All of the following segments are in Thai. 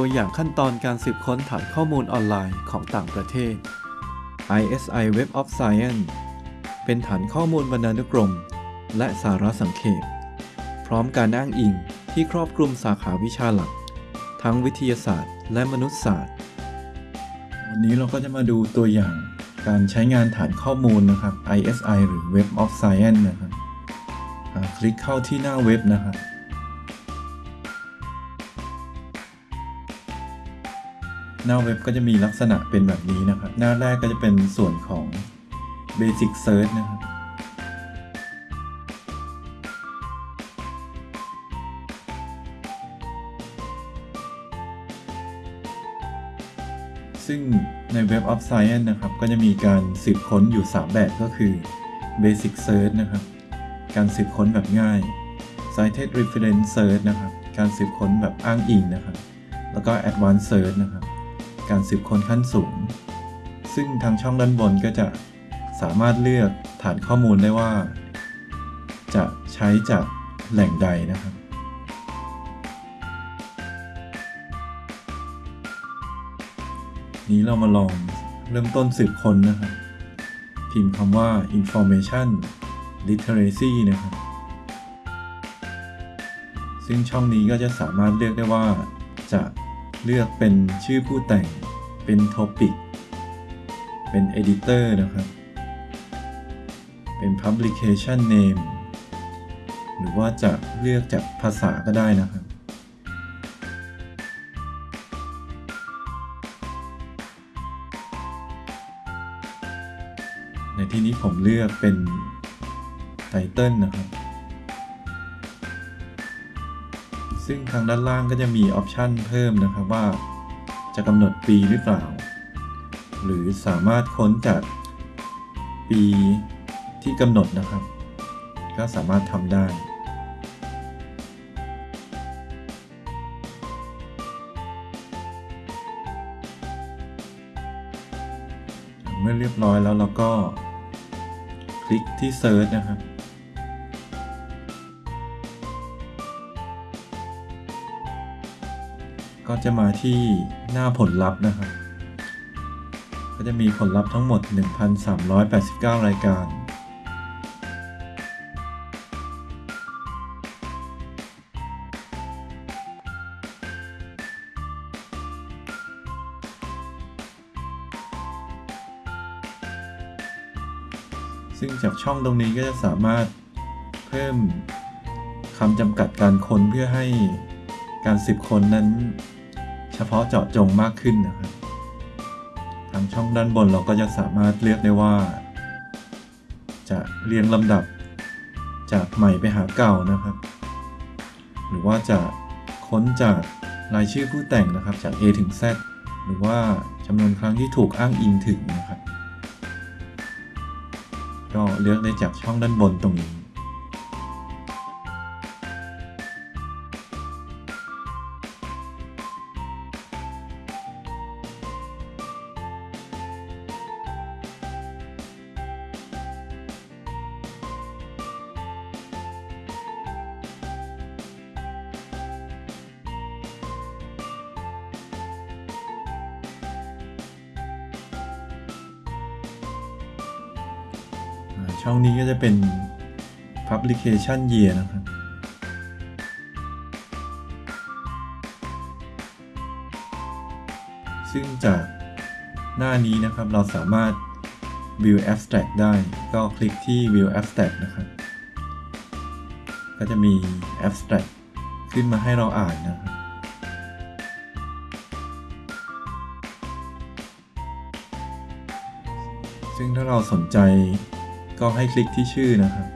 ตัวอย่างขั้นตอนการสืบค้นฐานข้อมูลออนไลน์ของต่างประเทศ ISI Web of Science เป็นฐานข้อมูลบรรณานุกรม และสาระสังเขป พร้อมการอ้างอิงที่ครอบคลุมสาขาวิชาหลัก ทั้งวิทยาศาสตร์ และมนุษยศาสตร์ วันนี้เราก็จะมาดูตัวอย่างการใช้งานฐานข้อมูลนะครับ ISI หรือ Web of Science นะครับคลิกเข้าที่หน้าเว็บนะครับ หน้าเว็บก็จะมีลักษณะเป็นแบบนี้นะครับ หน้าแรกก็จะเป็นส่วนของ Basic Search นะครับซึ่งใน Web of Science นะครับ ก็จะมีการสืบค้นอยู่ 3 แบบก็คือ Basic Search นะครับ การสืบค้นแบบง่าย Cited Reference Search นะครับ การสืบค้นแบบอ้างอิงนะครับ แล้วก็ Advanced Search นะครับ การสืบค้นขั้นสูง ซึ่งทางช่องด้านบนก็จะสามารถเลือกฐานข้อมูลได้ว่า จะใช้จากแหล่งใดนะครับ นี้เรามาลองเริ่มต้นสืบค้นนะครับ พิมพ์คำว่า information literacy นะครับ ซึ่งช่องนี้ก็จะสามารถเลือกได้ว่าจะ เลือกเป็นชื่อผู้แต่ง เป็น topic เป็น editor นะครับ เป็น publication name หรือว่าจะเลือกจากภาษาก็ได้นะครับ ในที่นี้ผมเลือกเป็นไตเติลนะครับ ซึ่งทางด้านล่างก็จะมีออปชันเพิ่มนะครับว่า จะกำหนดปีหรือเปล่า หรือสามารถค้นจากปีที่กำหนดนะครับ ก็สามารถทำได้เมื่อเรียบร้อยแล้วเราก็คลิกที่ Search นะครับ ก็จะมาที่หน้าผลลัพธ์นะครับ ก็จะมีผลลัพธ์ทั้งหมด 1,389 รายการ ซึ่งจากช่องตรงนี้ก็จะสามารถเพิ่มคำจำกัดการค้นเพื่อให้การสืบคนนั้น เฉพาะเจาะจงมากขึ้นนะครับทางช่องด้านบนเราก็จะสามารถเลือกได้ว่า จะเรียงลำดับจากใหม่ไปหาเก่านะครับ หรือว่าจะค้นจากรายชื่อผู้แต่งนะครับจาก A ถึง Z หรือว่าจำนวนครั้งที่ถูกอ้างอิงถึงนะครับ ก็เลือกได้จากช่องด้านบนตรงนี้ ช่องนี้ก็จะเป็น publication year นะครับ ซึ่งจากหน้านี้นะครับเราสามารถ view abstract ได้ก็คลิกที่ view abstract นะครับ ก็จะมี abstract ขึ้นมาให้เราอ่านนะครับซึ่งถ้าเราสนใจ ก็ให้คลิกที่ชื่อนะครับ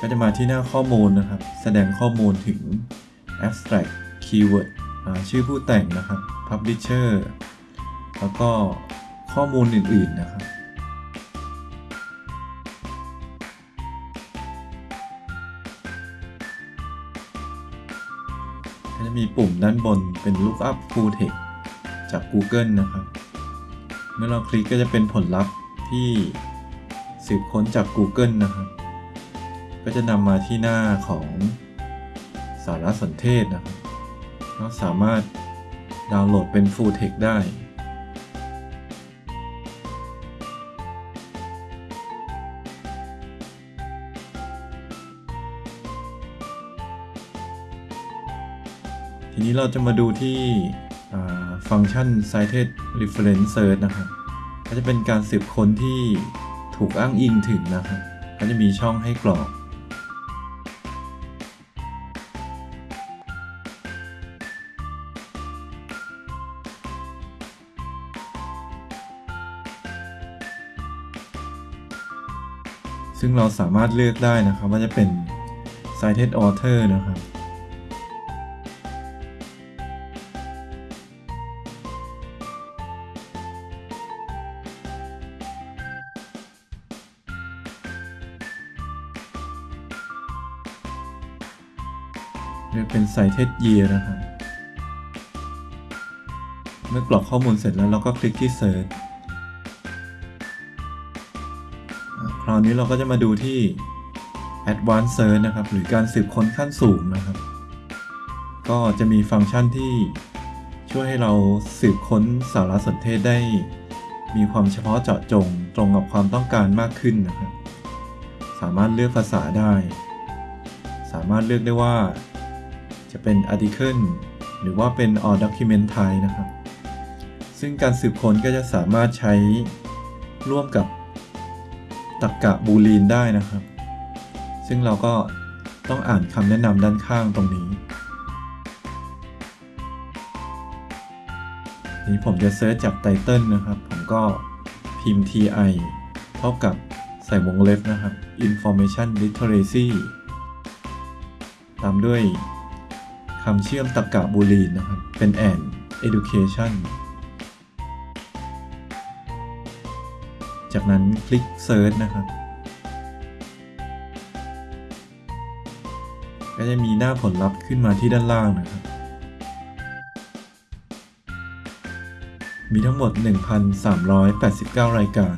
ก็จะมาที่หน้าข้อมูลนะครับ แสดงข้อมูลถึง abstract keyword ชื่อผู้แต่งนะครับ publisher แล้วก็ข้อมูลอื่น ๆ นะครับ ก็จะมีปุ่มด้านบนเป็น lookup full text จาก Google นะครับ มื่อเราคลิกก็จะเป็นผลลัพธ์ที่สืบค้นจาก Google นะครับ ก็จะนำมาที่หน้าของสารสนเทศนะครับก็สามารถดาวน์โหลดเป็น Full Text ได้ทีนี้เราจะมาดูที่ ฟังก์ชัน cited reference search นะครับก็จะเป็นการสืบค้นที่ถูกอ้างอิงถึงนะครับก็จะมีช่องให้กรอก ซึ่งเราสามารถเลือกได้นะครับว่าจะเป็น cited author นะครับ เลือกเป็น cited year นะครับ เมื่อกรอกข้อมูลเสร็จแล้วเราก็คลิกที่ search คราวนี้เราก็จะมาดูที่ advanced search นะครับ หรือการสืบค้นขั้นสูงนะครับ ก็จะมีฟังก์ชันที่ช่วยให้เราสืบค้นสารสนเทศได้ มีความเฉพาะเจาะจงตรงกับความต้องการมากขึ้นนะครับ สามารถเลือกภาษาได้ สามารถเลือกได้ว่า จะเป็น article หรือว่าเป็น all document type นะครับ ซึ่งการสืบค้นก็จะสามารถใช้ร่วมกับตรรกะบูลีนได้นะครับ ซึ่งเราก็ต้องอ่านคำแนะนำด้านข้างตรงนี้ นี้ผมจะเซิร์ชจากไตเติลนะครับ ผมก็พิมพ์ ti เท่ากับใส่วงเล็บนะครับ information literacy ตามด้วย คำเชื่อมตรรกะบูลีนนะครับ เป็น and education จากนั้นคลิก search นะครับ ก็จะมีหน้าผลลัพธ์ขึ้นมาที่ด้านล่างนะครับ มีทั้งหมด 1,389 รายการ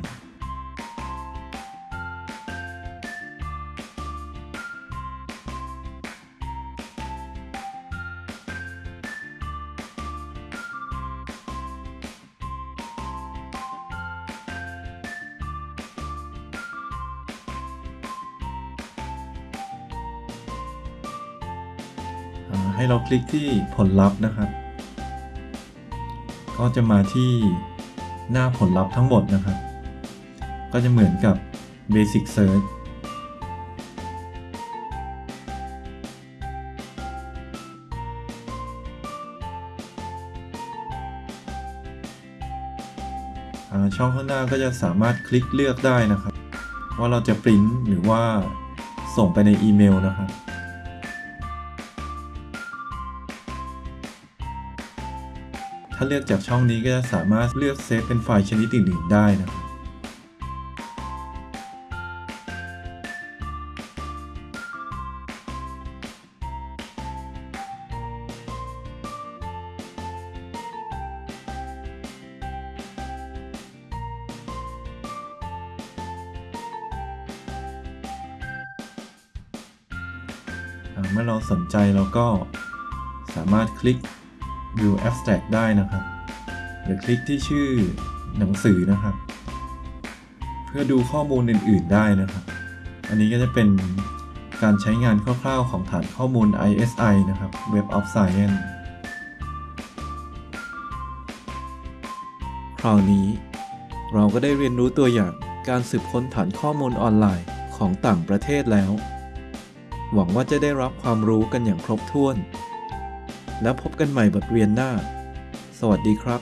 ให้เราคลิกที่ผลลัพธ์นะครับ ก็จะมาที่หน้าผลลัพธ์ทั้งหมดนะครับ ก็จะเหมือนกับ Basic Search ช่องข้างหน้าก็จะสามารถคลิกเลือกได้นะครับ ว่าเราจะปริ้นหรือว่าส่งไปในอีเมลนะครับาเลือกจากช่องนี้ก็จะสามารถเลือกเซฟเป็นไฟล์ชนิดอื่นๆได้นะครับเมื่อเราสนใจเราก็สามารถคลิก View Abstract ได้นะครับหรือคลิกที่ชื่อหนังสือนะครับ เพื่อดูข้อมูลอื่น ๆ ได้นะครับ อันนี้ก็จะเป็นการใช้งานคร่าว ๆ ของฐานข้อมูล ISI นะครับ Web of Science คราวนี้เราก็ได้เรียนรู้ตัวอย่างการสืบค้นฐานข้อมูลออนไลน์ของต่างประเทศแล้ว หวังว่าจะได้รับความรู้กันอย่างครบถ้วน แล้วพบกันใหม่บทเรียนหน้า สวัสดีครับ